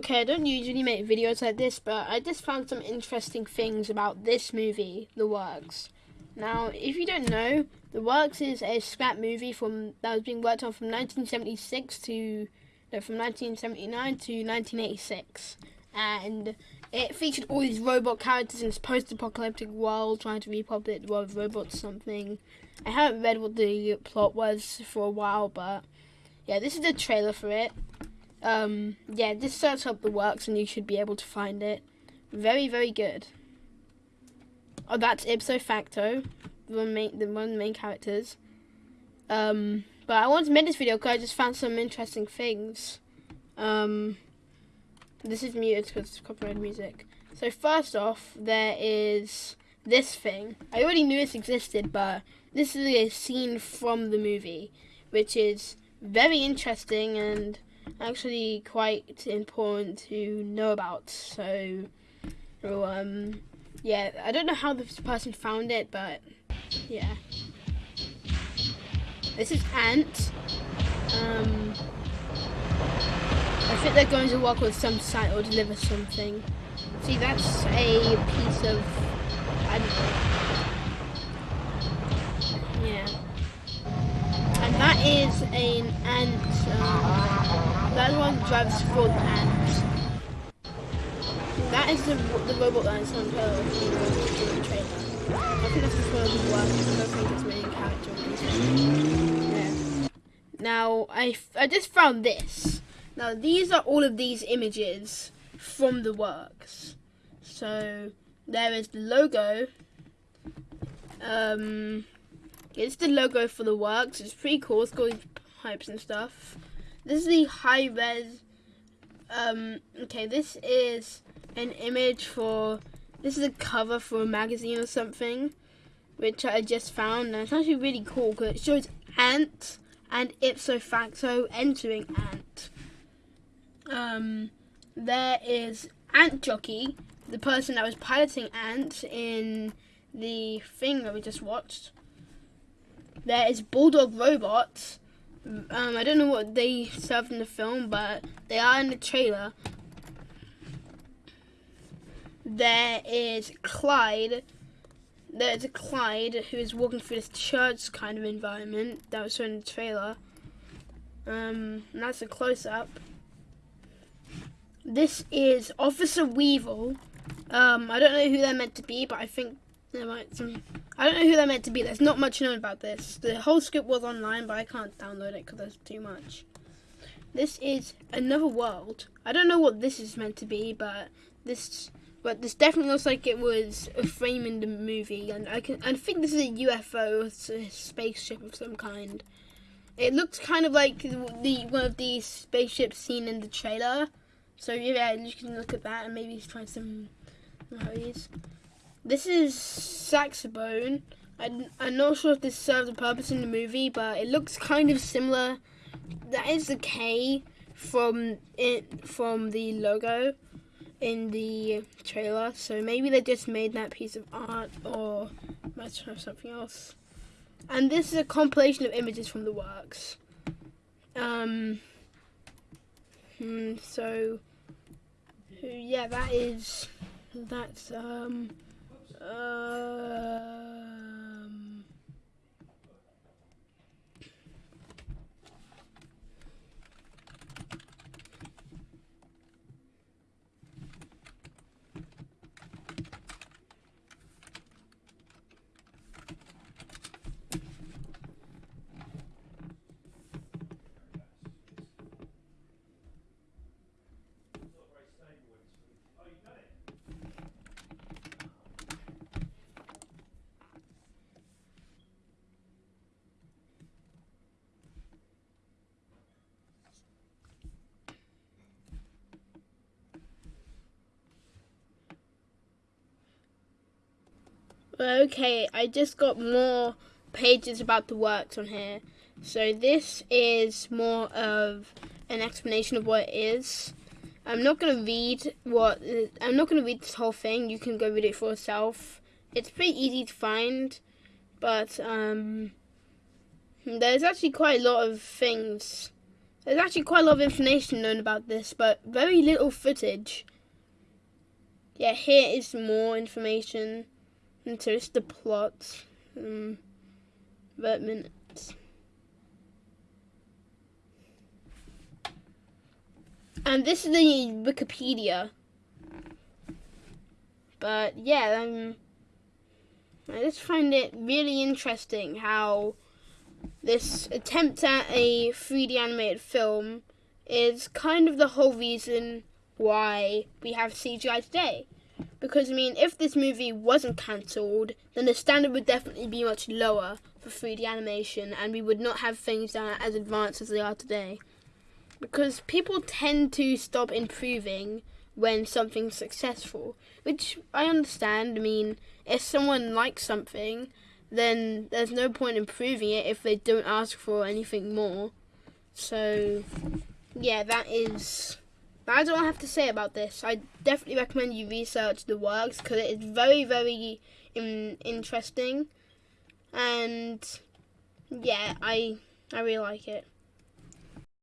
Okay, I don't usually make videos like this, but I just found some interesting things about this movie, The Works. Now, if you don't know, The Works is a scrap movie from that was being worked on from 1976 to no, from 1979 to 1986, and it featured all these robot characters in this post-apocalyptic world trying to repopulate the world with robots or something. I haven't read what the plot was for a while, but yeah, this is the trailer for it. Um, yeah, just search up the works and you should be able to find it. Very, very good. Oh, that's ipso facto, the one main, the one main characters. Um, but I wanted to make this video because I just found some interesting things. Um, this is muted because it's copyrighted music. So first off, there is this thing. I already knew this existed, but this is a scene from the movie, which is very interesting and actually quite important to know about. So, um, yeah, I don't know how this person found it, but yeah. This is Ant. Um, I think they're going to work with some site or deliver something. See, that's a piece of, I don't know. That one drives for the ant. That is the, the robot that is on her in the trailer. I think that's the works, I don't think it's main character. Yeah. Now, I, I just found this. Now, these are all of these images from the works. So, there is the logo. Um, it's the logo for the works. It's pretty cool. It's got pipes and stuff. This is the high res. Um, okay, this is an image for. This is a cover for a magazine or something, which I just found. And it's actually really cool because it shows ant and ipso facto entering ant. Um, there is Ant Jockey, the person that was piloting Ant in the thing that we just watched. There is Bulldog Robots. Um, I don't know what they served in the film, but they are in the trailer. There is Clyde. There's a Clyde who is walking through this church kind of environment that was shown in the trailer. Um, and that's a close up. This is Officer Weevil. Um, I don't know who they're meant to be, but I think there might some. I don't know who they're meant to be. There's not much known about this. The whole script was online, but I can't download it because there's too much. This is another world. I don't know what this is meant to be, but this, but this definitely looks like it was a frame in the movie, and I can. I think this is a UFO, a spaceship of some kind. It looks kind of like the one of these spaceships seen in the trailer. So yeah, you can look at that and maybe try some values. This is saxophone. I'm, I'm not sure if this serves a purpose in the movie, but it looks kind of similar. That is the K from it from the logo in the trailer. So maybe they just made that piece of art or might have something else. And this is a compilation of images from the works. Um. Hmm, so yeah, that is that's um um Okay, I just got more pages about the works on here. So this is more of an explanation of what it is. I'm not going to read what, I'm not going to read this whole thing. You can go read it for yourself. It's pretty easy to find, but um, there's actually quite a lot of things. There's actually quite a lot of information known about this, but very little footage. Yeah, here is more information into just the plot. Um, but minutes. And this is the Wikipedia. But yeah, um, I just find it really interesting how this attempt at a 3D animated film is kind of the whole reason why we have CGI today. Because, I mean, if this movie wasn't cancelled, then the standard would definitely be much lower for 3D animation, and we would not have things that are as advanced as they are today. Because people tend to stop improving when something's successful, which I understand. I mean, if someone likes something, then there's no point improving it if they don't ask for anything more. So, yeah, that is. That's all I have to say about this. I definitely recommend you research the works because it is very, very in- interesting, and yeah, I I really like it.